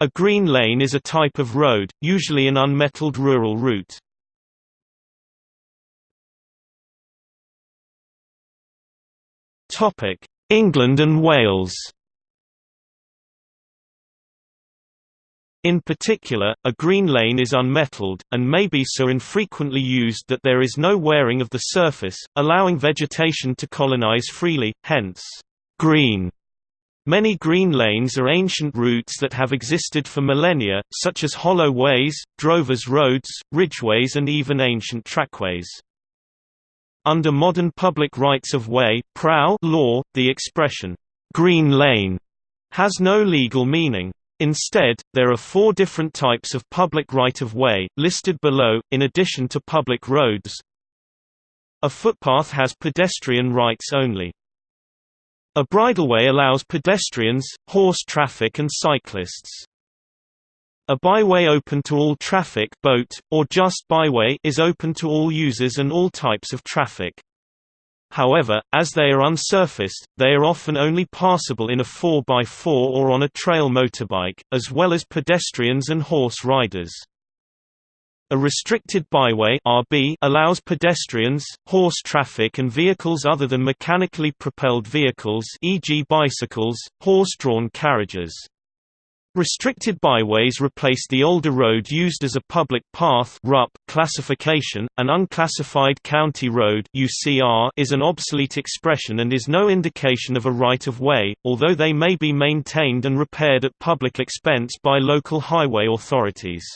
A green lane is a type of road, usually an unmetalled rural route. England and Wales In particular, a green lane is unmetalled, and may be so infrequently used that there is no wearing of the surface, allowing vegetation to colonize freely, hence, green. Many green lanes are ancient routes that have existed for millennia, such as hollow ways, drovers' roads, ridgeways and even ancient trackways. Under modern public rights-of-way law, the expression, "'green lane' has no legal meaning. Instead, there are four different types of public right-of-way, listed below, in addition to public roads. A footpath has pedestrian rights only. A bridleway allows pedestrians, horse traffic and cyclists. A byway open to all traffic BOAT, or just byway is open to all users and all types of traffic. However, as they are unsurfaced, they are often only passable in a 4x4 or on a trail motorbike, as well as pedestrians and horse riders. A restricted byway RB allows pedestrians, horse traffic and vehicles other than mechanically propelled vehicles e.g. bicycles, horse-drawn carriages. Restricted byways replace the older road used as a public path RUP classification. An unclassified county road UCR is an obsolete expression and is no indication of a right-of-way, although they may be maintained and repaired at public expense by local highway authorities.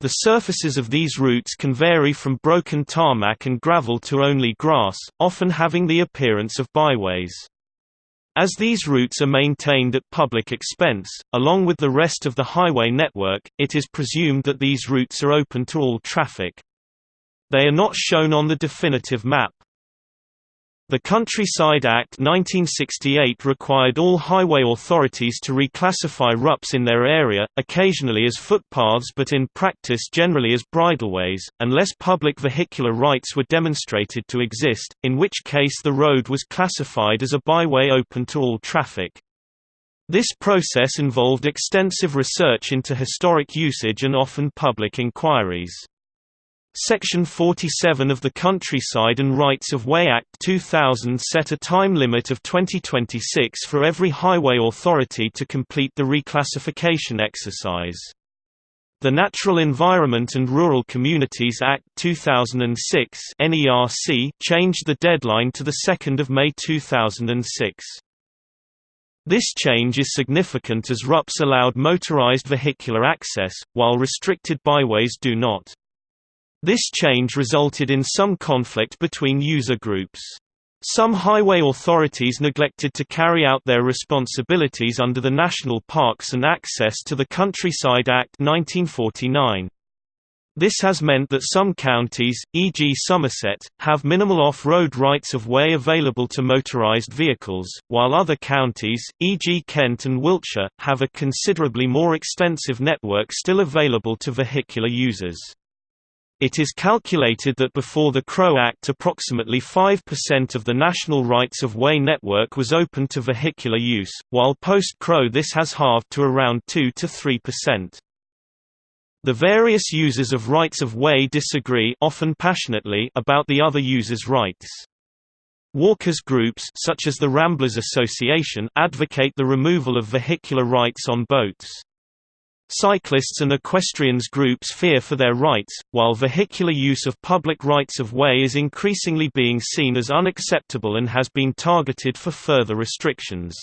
The surfaces of these routes can vary from broken tarmac and gravel to only grass, often having the appearance of byways. As these routes are maintained at public expense, along with the rest of the highway network, it is presumed that these routes are open to all traffic. They are not shown on the definitive map. The Countryside Act 1968 required all highway authorities to reclassify RUPs in their area, occasionally as footpaths but in practice generally as bridleways, unless public vehicular rights were demonstrated to exist, in which case the road was classified as a byway open to all traffic. This process involved extensive research into historic usage and often public inquiries. Section 47 of the Countryside and Rights of Way Act 2000 set a time limit of 2026 for every highway authority to complete the reclassification exercise. The Natural Environment and Rural Communities Act 2006 NERC changed the deadline to 2 May 2006. This change is significant as RUPs allowed motorized vehicular access, while restricted byways do not. This change resulted in some conflict between user groups. Some highway authorities neglected to carry out their responsibilities under the National Parks and Access to the Countryside Act 1949. This has meant that some counties, e.g. Somerset, have minimal off-road rights-of-way available to motorized vehicles, while other counties, e.g. Kent and Wiltshire, have a considerably more extensive network still available to vehicular users. It is calculated that before the CROW Act approximately 5% of the national rights-of-way network was open to vehicular use, while post-CROW this has halved to around 2–3%. The various users of rights-of-way disagree often passionately about the other users' rights. Walkers groups such as the Ramblers Association advocate the removal of vehicular rights on BOATs. Cyclists and equestrians groups fear for their rights, while vehicular use of public rights-of-way is increasingly being seen as unacceptable and has been targeted for further restrictions.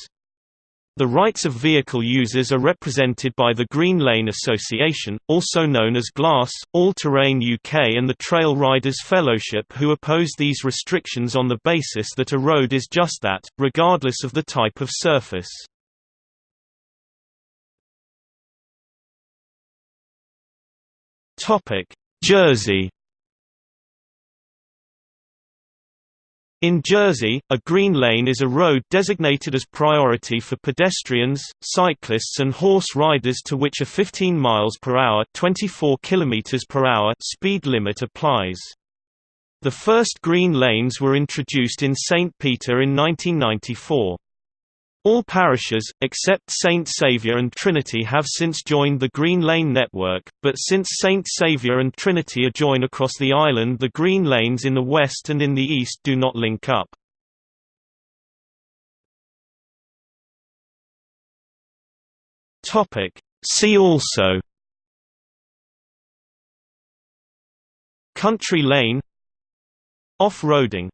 The rights of vehicle users are represented by the Green Lane Association, also known as GLASS, All Terrain UK and the Trail Riders Fellowship who oppose these restrictions on the basis that a road is just that, regardless of the type of surface. Topic: Jersey. In Jersey, a green lane is a road designated as priority for pedestrians, cyclists and horse riders to which a 15 miles per hour, 24 kilometers per hour speed limit applies. The first green lanes were introduced in St. Peter in 1994. All parishes, except St Saviour and Trinity have since joined the Green Lane network, but since St Saviour and Trinity adjoin across the island the Green Lanes in the west and in the east do not link up. See also Country lane Off-roading